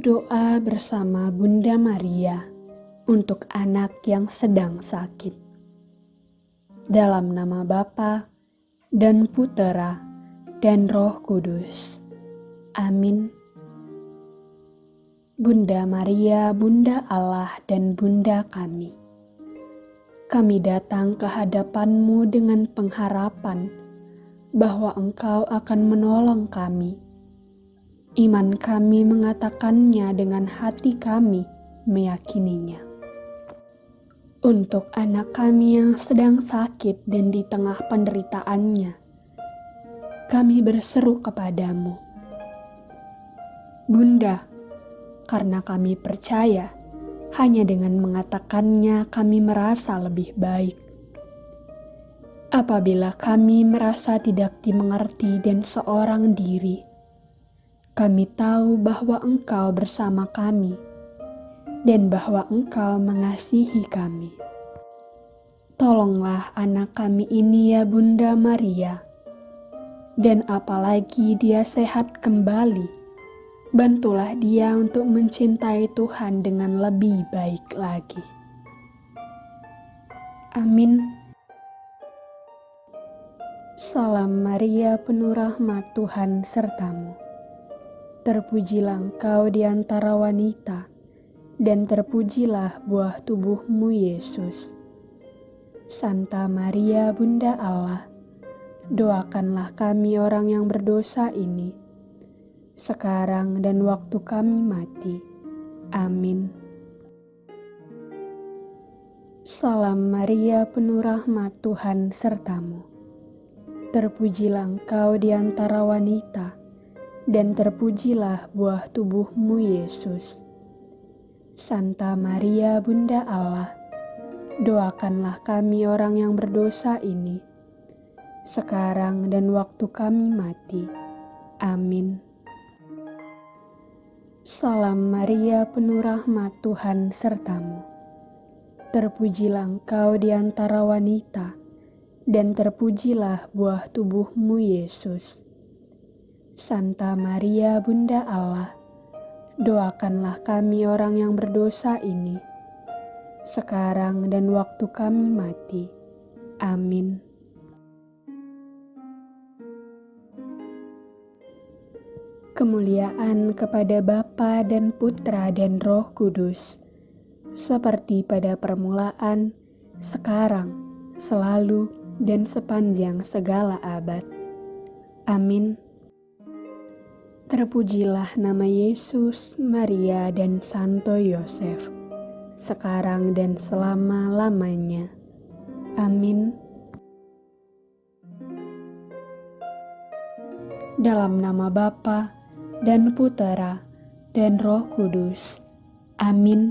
Doa bersama Bunda Maria untuk anak yang sedang sakit. Dalam nama Bapa dan Putera dan Roh Kudus. Amin. Bunda Maria, Bunda Allah dan Bunda kami. Kami datang ke hadapanmu dengan pengharapan bahwa Engkau akan menolong kami. Iman kami mengatakannya dengan hati kami meyakininya. Untuk anak kami yang sedang sakit dan di tengah penderitaannya, kami berseru kepadamu. Bunda, karena kami percaya, hanya dengan mengatakannya kami merasa lebih baik Apabila kami merasa tidak dimengerti dan seorang diri, kami tahu bahwa Engkau bersama kami dan bahwa Engkau mengasihi kami. Tolonglah anak kami ini ya Bunda Maria, dan apalagi dia sehat kembali, bantulah dia untuk mencintai Tuhan dengan lebih baik lagi. Amin. Salam Maria penuh rahmat Tuhan sertamu. Terpujilah engkau di antara wanita, dan terpujilah buah tubuhmu Yesus. Santa Maria Bunda Allah, doakanlah kami orang yang berdosa ini, sekarang dan waktu kami mati. Amin. Salam Maria penuh rahmat Tuhan sertamu Terpujilah engkau di antara wanita, dan terpujilah buah tubuhmu Yesus. Santa Maria Bunda Allah, doakanlah kami orang yang berdosa ini, sekarang dan waktu kami mati. Amin. Salam Maria penuh rahmat Tuhan sertamu. Terpujilah engkau di antara wanita, dan terpujilah buah tubuhmu Yesus. Santa Maria Bunda Allah, doakanlah kami orang yang berdosa ini, sekarang dan waktu kami mati. Amin. Kemuliaan kepada Bapa dan Putra dan Roh Kudus, seperti pada permulaan, sekarang, selalu, dan sepanjang segala abad. Amin. Terpujilah nama Yesus, Maria, dan Santo Yosef, sekarang dan selama-lamanya. Amin. Dalam nama Bapa dan Putera dan Roh Kudus. Amin.